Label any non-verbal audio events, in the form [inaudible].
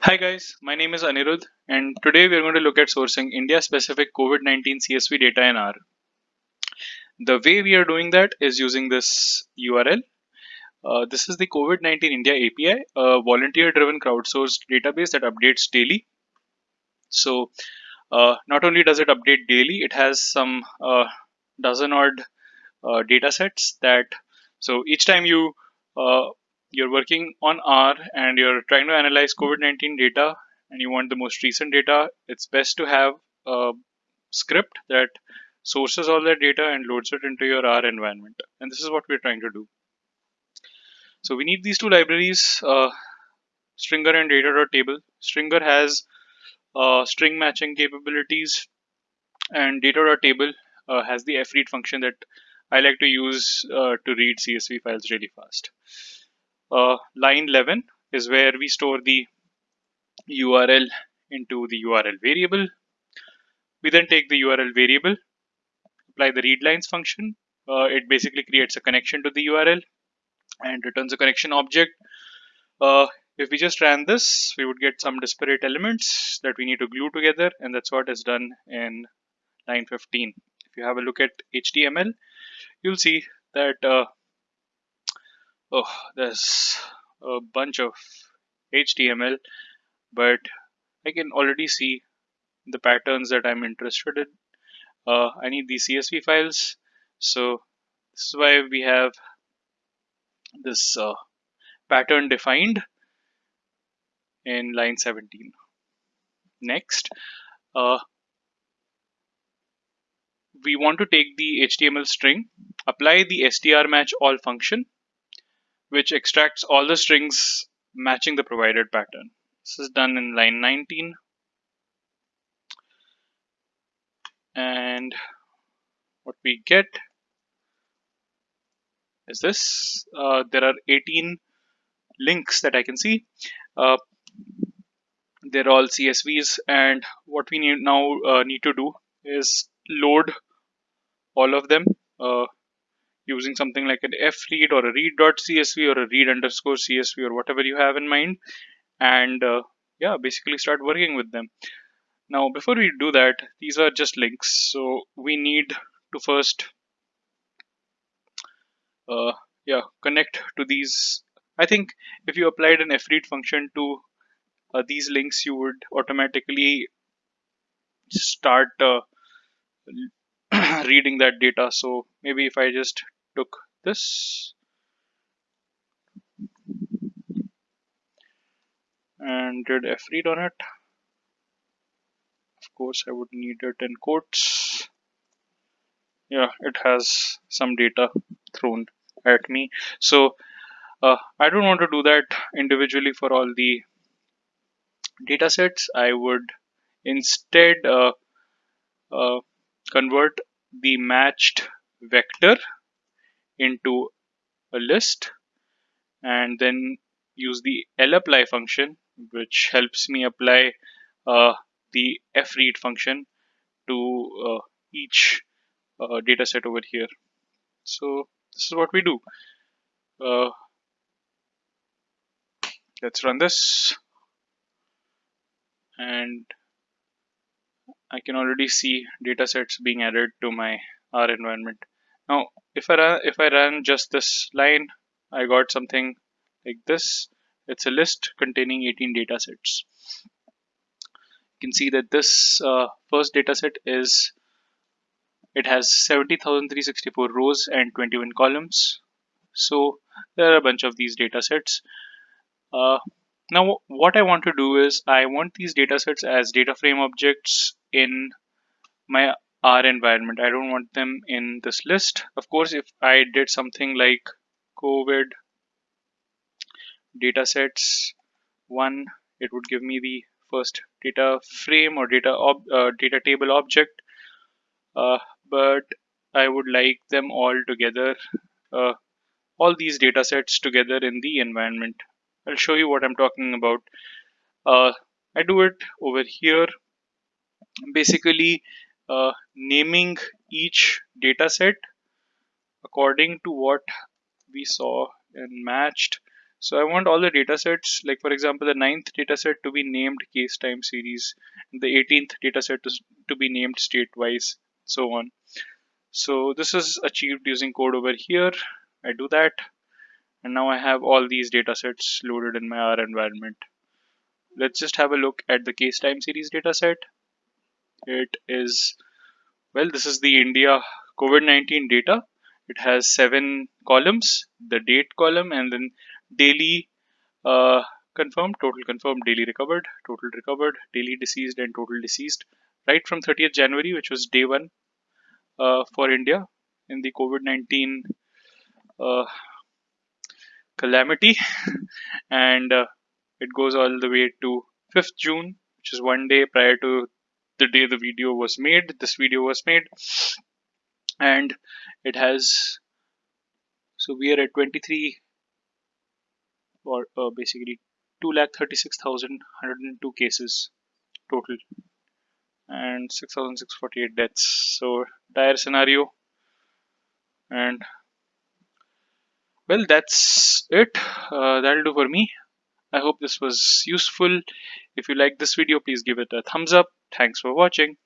Hi guys, my name is Anirudh and today we are going to look at sourcing India specific COVID-19 CSV data in R. The way we are doing that is using this URL. Uh, this is the COVID-19 India API, a volunteer driven crowdsourced database that updates daily. So uh, not only does it update daily, it has some uh, dozen odd uh, data sets that so each time you uh, you're working on R and you're trying to analyze COVID-19 data and you want the most recent data, it's best to have a script that sources all that data and loads it into your R environment. And this is what we're trying to do. So we need these two libraries, uh, stringr and data.table. stringr has uh, string matching capabilities and data.table uh, has the fread function that I like to use uh, to read CSV files really fast uh, line 11 is where we store the URL into the URL variable. We then take the URL variable, apply the readlines function. Uh, it basically creates a connection to the URL and returns a connection object. Uh, if we just ran this, we would get some disparate elements that we need to glue together, and that's what is done in line 15. If you have a look at HTML, you'll see that uh, oh there's a bunch of HTML but I can already see the patterns that I'm interested in. Uh, I need these CSV files. So this is why we have this uh, pattern defined in line 17 next uh, we want to take the HTML string apply the str match all function which extracts all the strings matching the provided pattern. This is done in line 19. And what we get is this. Uh, there are 18 links that I can see. Uh, they're all CSVs and what we need now uh, need to do is load all of them uh, using something like an fread or a read.csv or a read underscore csv or whatever you have in mind. And uh, yeah basically start working with them. Now before we do that these are just links. So we need to first uh, yeah connect to these. I think if you applied an fread function to uh, these links you would automatically start uh, [clears throat] reading that data. So maybe if I just took this. And did fread on it? Of course I would need it in quotes. Yeah it has some data thrown at me. So uh, I don't want to do that individually for all the data sets. I would instead uh, uh, convert the matched vector into a list and then use the lapply function which helps me apply uh, the fread function to uh, each uh, data set over here. So this is what we do. Uh, let's run this and I can already see data sets being added to my R environment. Now, if I run, if I run just this line, I got something like this. It's a list containing 18 data sets. You can see that this uh, first data set is it has 70,364 rows and 21 columns. So there are a bunch of these data sets. Uh, now what I want to do is I want these data sets as data frame objects in my R environment. I don't want them in this list. Of course, if I did something like COVID datasets one, it would give me the first data frame or data uh, data table object. Uh, but I would like them all together, uh, all these data sets together in the environment. I'll show you what I'm talking about. Uh, I do it over here. Basically, uh, naming each data set according to what we saw and matched So I want all the data sets, like for example, the ninth data set to be named case time series, the 18th data set to, to be named state wise, so on. So this is achieved using code over here. I do that. And now I have all these data sets loaded in my R environment. Let's just have a look at the case time series data set. It is, well, this is the India COVID-19 data. It has seven columns, the date column, and then daily uh, confirmed, total confirmed, daily recovered, total recovered, daily deceased, and total deceased. Right from 30th January, which was day one uh, for India in the COVID-19 uh, calamity, [laughs] and uh, it goes all the way to 5th June, which is one day prior to the day the video was made. This video was made, and it has so we are at 23 or uh, basically 2,36,102 cases total and 6,648 deaths. So dire scenario and well that's it. Uh, that'll do for me. I hope this was useful. If you like this video, please give it a thumbs up. Thanks for watching.